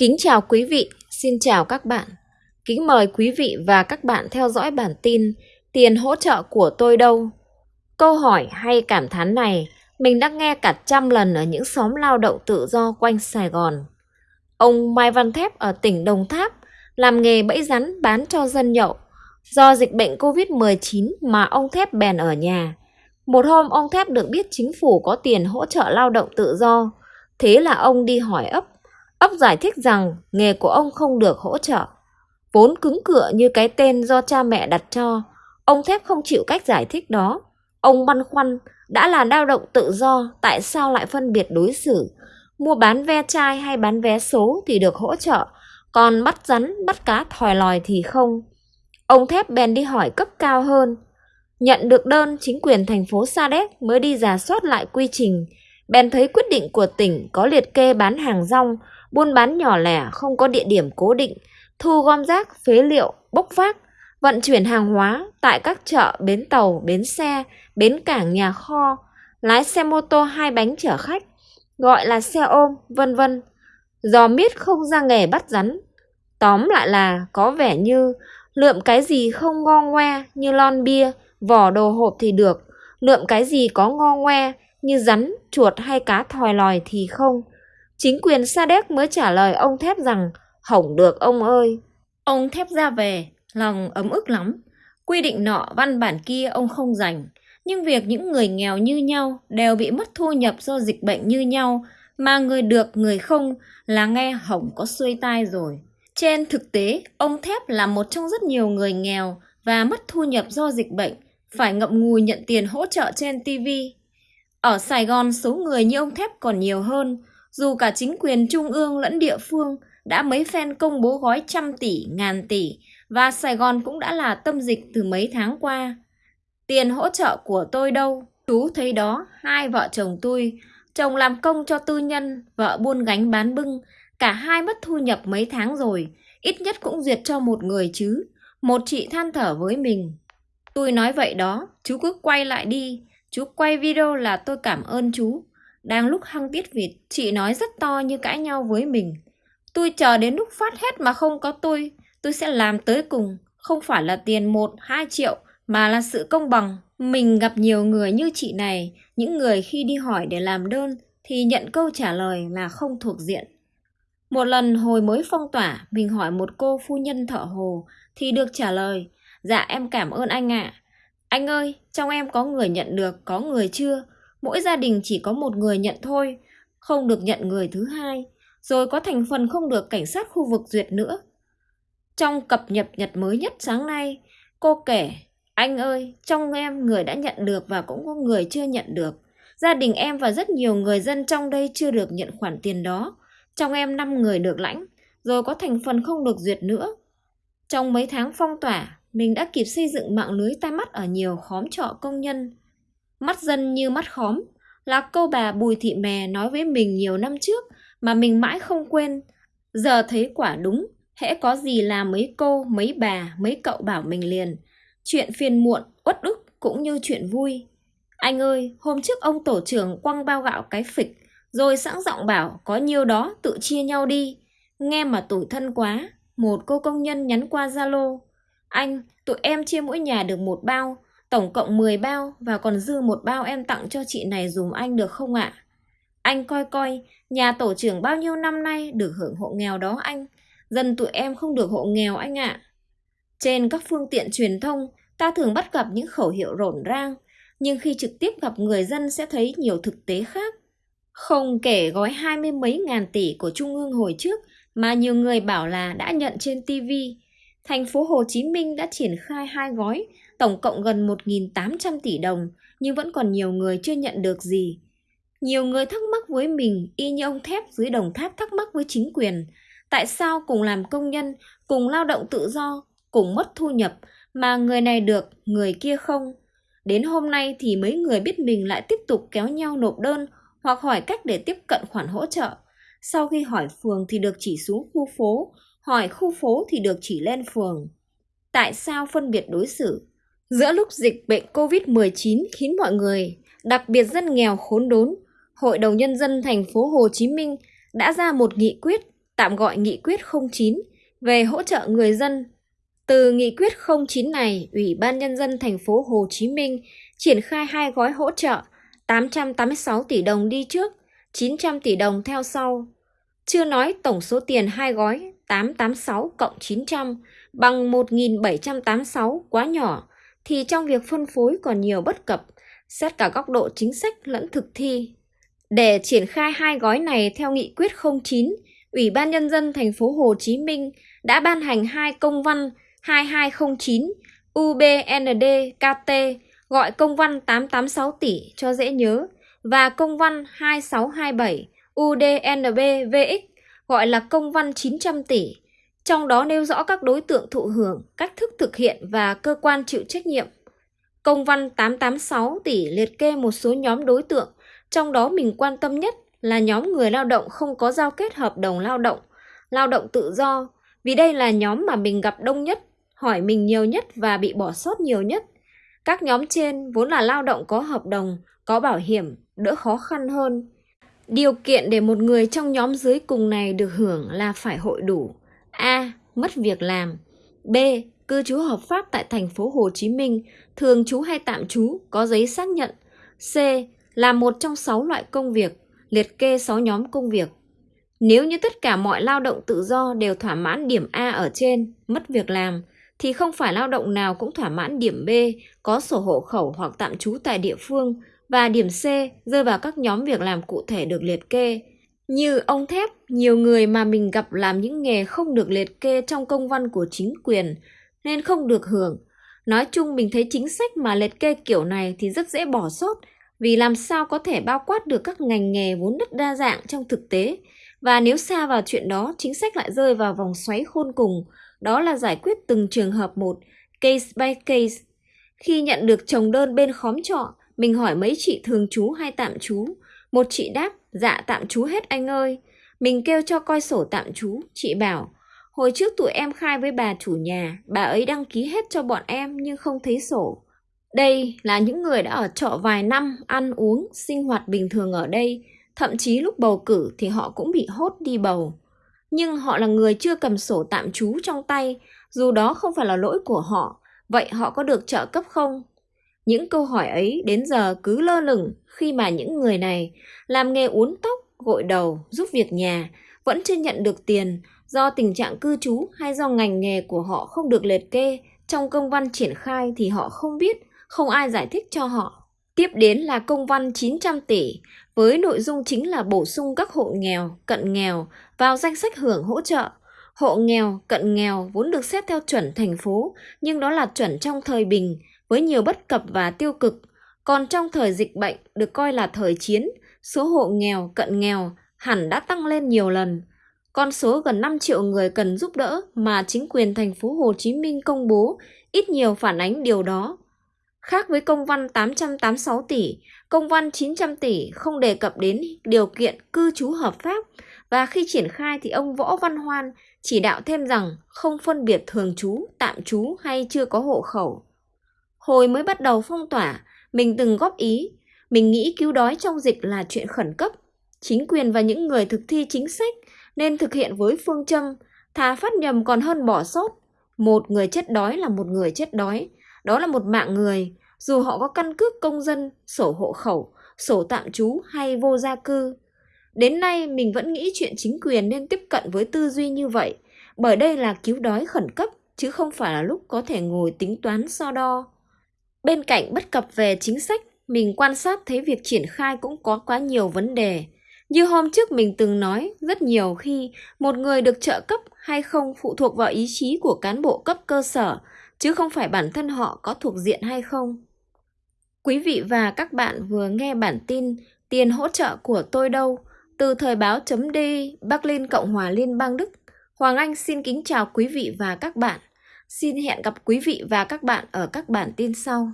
Kính chào quý vị, xin chào các bạn. Kính mời quý vị và các bạn theo dõi bản tin Tiền hỗ trợ của tôi đâu? Câu hỏi hay cảm thán này mình đã nghe cả trăm lần ở những xóm lao động tự do quanh Sài Gòn. Ông Mai Văn Thép ở tỉnh Đồng Tháp làm nghề bẫy rắn bán cho dân nhậu. Do dịch bệnh Covid-19 mà ông Thép bèn ở nhà. Một hôm ông Thép được biết chính phủ có tiền hỗ trợ lao động tự do. Thế là ông đi hỏi ấp Ông giải thích rằng nghề của ông không được hỗ trợ. Vốn cứng cựa như cái tên do cha mẹ đặt cho, ông Thép không chịu cách giải thích đó. Ông băn khoăn, đã là lao động tự do, tại sao lại phân biệt đối xử? Mua bán ve chai hay bán vé số thì được hỗ trợ, còn bắt rắn, bắt cá thòi lòi thì không. Ông Thép bèn đi hỏi cấp cao hơn. Nhận được đơn, chính quyền thành phố Sa Đéc mới đi giả soát lại quy trình. Bèn thấy quyết định của tỉnh có liệt kê bán hàng rong, buôn bán nhỏ lẻ không có địa điểm cố định, thu gom rác, phế liệu, bốc vác, vận chuyển hàng hóa tại các chợ, bến tàu, bến xe, bến cảng, nhà kho, lái xe mô tô hai bánh chở khách, gọi là xe ôm, vân vân. Giò miết không ra nghề bắt rắn. Tóm lại là có vẻ như lượm cái gì không ngo ngoe như lon bia, vỏ đồ hộp thì được, lượm cái gì có ngo ngoe như rắn, chuột hay cá thòi lòi thì không. Chính quyền Sa Đéc mới trả lời ông Thép rằng hỏng được ông ơi. Ông Thép ra về, lòng ấm ức lắm. Quy định nọ văn bản kia ông không dành. Nhưng việc những người nghèo như nhau đều bị mất thu nhập do dịch bệnh như nhau, mà người được người không là nghe hỏng có xuôi tai rồi. Trên thực tế, ông Thép là một trong rất nhiều người nghèo và mất thu nhập do dịch bệnh, phải ngậm ngùi nhận tiền hỗ trợ trên TV. Ở Sài Gòn, số người như ông Thép còn nhiều hơn, dù cả chính quyền trung ương lẫn địa phương đã mấy phen công bố gói trăm tỷ, ngàn tỷ và Sài Gòn cũng đã là tâm dịch từ mấy tháng qua. Tiền hỗ trợ của tôi đâu? Chú thấy đó, hai vợ chồng tôi, chồng làm công cho tư nhân, vợ buôn gánh bán bưng, cả hai mất thu nhập mấy tháng rồi, ít nhất cũng duyệt cho một người chứ. Một chị than thở với mình. Tôi nói vậy đó, chú cứ quay lại đi, chú quay video là tôi cảm ơn chú. Đang lúc hăng tiết vịt, chị nói rất to như cãi nhau với mình. Tôi chờ đến lúc phát hết mà không có tôi, tôi sẽ làm tới cùng. Không phải là tiền 1, 2 triệu, mà là sự công bằng. Mình gặp nhiều người như chị này, những người khi đi hỏi để làm đơn thì nhận câu trả lời là không thuộc diện. Một lần hồi mới phong tỏa, mình hỏi một cô phu nhân thợ hồ thì được trả lời, dạ em cảm ơn anh ạ. Anh ơi, trong em có người nhận được, có người chưa, mỗi gia đình chỉ có một người nhận thôi, không được nhận người thứ hai, rồi có thành phần không được cảnh sát khu vực duyệt nữa. Trong cập nhật nhật mới nhất sáng nay, cô kể, anh ơi, trong em người đã nhận được và cũng có người chưa nhận được. Gia đình em và rất nhiều người dân trong đây chưa được nhận khoản tiền đó. Trong em 5 người được lãnh, rồi có thành phần không được duyệt nữa. Trong mấy tháng phong tỏa, mình đã kịp xây dựng mạng lưới tai mắt ở nhiều khóm trọ công nhân, Mắt dân như mắt khóm là câu bà Bùi Thị Mè nói với mình nhiều năm trước mà mình mãi không quên. Giờ thấy quả đúng, hễ có gì là mấy cô, mấy bà, mấy cậu bảo mình liền. Chuyện phiền muộn, uất ức cũng như chuyện vui. Anh ơi, hôm trước ông tổ trưởng quăng bao gạo cái phịch, rồi sẵn giọng bảo có nhiêu đó tự chia nhau đi. Nghe mà tủi thân quá, một cô công nhân nhắn qua Zalo. Anh, tụi em chia mỗi nhà được một bao, Tổng cộng 10 bao và còn dư một bao em tặng cho chị này dùm anh được không ạ? Anh coi coi, nhà tổ trưởng bao nhiêu năm nay được hưởng hộ nghèo đó anh. Dân tụi em không được hộ nghèo anh ạ. Trên các phương tiện truyền thông, ta thường bắt gặp những khẩu hiệu rộn rang, nhưng khi trực tiếp gặp người dân sẽ thấy nhiều thực tế khác. Không kể gói hai mươi mấy ngàn tỷ của Trung ương hồi trước mà nhiều người bảo là đã nhận trên TV. Thành phố Hồ Chí Minh đã triển khai hai gói tổng cộng gần 1.800 tỷ đồng, nhưng vẫn còn nhiều người chưa nhận được gì. Nhiều người thắc mắc với mình y như ông Thép dưới đồng tháp thắc mắc với chính quyền. Tại sao cùng làm công nhân, cùng lao động tự do, cùng mất thu nhập mà người này được, người kia không? Đến hôm nay thì mấy người biết mình lại tiếp tục kéo nhau nộp đơn hoặc hỏi cách để tiếp cận khoản hỗ trợ. Sau khi hỏi phường thì được chỉ xuống khu phố, hỏi khu phố thì được chỉ lên phường. Tại sao phân biệt đối xử? Giữa lúc dịch bệnh COVID-19 khiến mọi người, đặc biệt dân nghèo khốn đốn, Hội đồng Nhân dân thành phố Hồ Chí Minh đã ra một nghị quyết tạm gọi Nghị quyết 09 về hỗ trợ người dân. Từ Nghị quyết 09 này, Ủy ban Nhân dân thành phố Hồ Chí Minh triển khai hai gói hỗ trợ 886 tỷ đồng đi trước, 900 tỷ đồng theo sau. Chưa nói tổng số tiền hai gói 886 cộng 900 bằng 1786 quá nhỏ, thì trong việc phân phối còn nhiều bất cập, xét cả góc độ chính sách lẫn thực thi. Để triển khai hai gói này theo nghị quyết 09, Ủy ban Nhân dân thành phố Hồ Chí Minh đã ban hành hai công văn 2209 UBND KT gọi công văn 886 tỷ cho dễ nhớ và công văn 2627 UDNB VX gọi là công văn 900 tỷ, trong đó nêu rõ các đối tượng thụ hưởng, cách thức thực hiện và cơ quan chịu trách nhiệm. Công văn 886 tỷ liệt kê một số nhóm đối tượng, trong đó mình quan tâm nhất là nhóm người lao động không có giao kết hợp đồng lao động, lao động tự do, vì đây là nhóm mà mình gặp đông nhất, hỏi mình nhiều nhất và bị bỏ sót nhiều nhất. Các nhóm trên vốn là lao động có hợp đồng, có bảo hiểm, đỡ khó khăn hơn. Điều kiện để một người trong nhóm dưới cùng này được hưởng là phải hội đủ. A. Mất việc làm. B. Cư trú hợp pháp tại thành phố Hồ Chí Minh, thường trú hay tạm trú, có giấy xác nhận. C. Là một trong 6 loại công việc, liệt kê 6 nhóm công việc. Nếu như tất cả mọi lao động tự do đều thỏa mãn điểm A ở trên, mất việc làm, thì không phải lao động nào cũng thỏa mãn điểm B, có sổ hộ khẩu hoặc tạm trú tại địa phương, và điểm C rơi vào các nhóm việc làm cụ thể được liệt kê. Như ông thép, nhiều người mà mình gặp làm những nghề không được liệt kê trong công văn của chính quyền, nên không được hưởng. Nói chung mình thấy chính sách mà liệt kê kiểu này thì rất dễ bỏ sót, vì làm sao có thể bao quát được các ngành nghề vốn rất đa dạng trong thực tế. Và nếu xa vào chuyện đó, chính sách lại rơi vào vòng xoáy khôn cùng, đó là giải quyết từng trường hợp một, case by case. Khi nhận được chồng đơn bên khóm trọ, mình hỏi mấy chị thường trú hay tạm trú. Một chị đáp, dạ tạm trú hết anh ơi. Mình kêu cho coi sổ tạm trú, chị bảo, hồi trước tụi em khai với bà chủ nhà, bà ấy đăng ký hết cho bọn em nhưng không thấy sổ. Đây là những người đã ở trọ vài năm, ăn uống, sinh hoạt bình thường ở đây, thậm chí lúc bầu cử thì họ cũng bị hốt đi bầu. Nhưng họ là người chưa cầm sổ tạm trú trong tay, dù đó không phải là lỗi của họ, vậy họ có được trợ cấp không? Những câu hỏi ấy đến giờ cứ lơ lửng khi mà những người này làm nghề uốn tóc, gội đầu, giúp việc nhà, vẫn chưa nhận được tiền do tình trạng cư trú hay do ngành nghề của họ không được liệt kê trong công văn triển khai thì họ không biết, không ai giải thích cho họ. Tiếp đến là công văn 900 tỷ với nội dung chính là bổ sung các hộ nghèo, cận nghèo vào danh sách hưởng hỗ trợ. Hộ nghèo, cận nghèo vốn được xét theo chuẩn thành phố, nhưng đó là chuẩn trong thời bình, với nhiều bất cập và tiêu cực. Còn trong thời dịch bệnh được coi là thời chiến, số hộ nghèo, cận nghèo hẳn đã tăng lên nhiều lần. Con số gần 5 triệu người cần giúp đỡ mà chính quyền thành phố Hồ Chí Minh công bố ít nhiều phản ánh điều đó. Khác với công văn 886 tỷ, công văn 900 tỷ không đề cập đến điều kiện cư trú hợp pháp và khi triển khai thì ông Võ Văn Hoan chỉ đạo thêm rằng không phân biệt thường trú, tạm trú hay chưa có hộ khẩu. Hồi mới bắt đầu phong tỏa, mình từng góp ý, mình nghĩ cứu đói trong dịch là chuyện khẩn cấp. Chính quyền và những người thực thi chính sách nên thực hiện với phương châm thà phát nhầm còn hơn bỏ sót. Một người chết đói là một người chết đói, đó là một mạng người, dù họ có căn cước công dân, sổ hộ khẩu, sổ tạm trú hay vô gia cư. Đến nay mình vẫn nghĩ chuyện chính quyền nên tiếp cận với tư duy như vậy, bởi đây là cứu đói khẩn cấp chứ không phải là lúc có thể ngồi tính toán so đo. Bên cạnh bất cập về chính sách, mình quan sát thấy việc triển khai cũng có quá nhiều vấn đề. Như hôm trước mình từng nói, rất nhiều khi một người được trợ cấp hay không phụ thuộc vào ý chí của cán bộ cấp cơ sở, chứ không phải bản thân họ có thuộc diện hay không. Quý vị và các bạn vừa nghe bản tin Tiền hỗ trợ của tôi đâu từ thời báo chấm đi Bắc Cộng hòa Liên bang Đức. Hoàng Anh xin kính chào quý vị và các bạn. Xin hẹn gặp quý vị và các bạn ở các bản tin sau.